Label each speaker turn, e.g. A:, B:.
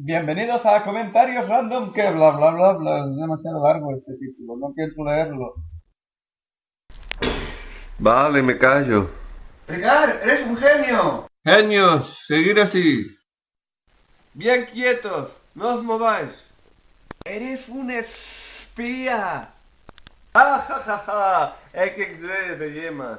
A: Bienvenidos a comentarios random que bla bla bla bla. Es demasiado largo este título, no quiero leerlo.
B: Vale, me callo.
C: Rigar, eres un genio.
A: Genios, seguir así.
B: Bien quietos, no os mováis.
C: Eres un espía.
B: ¡Ah, ja, ja, ja! De yemas.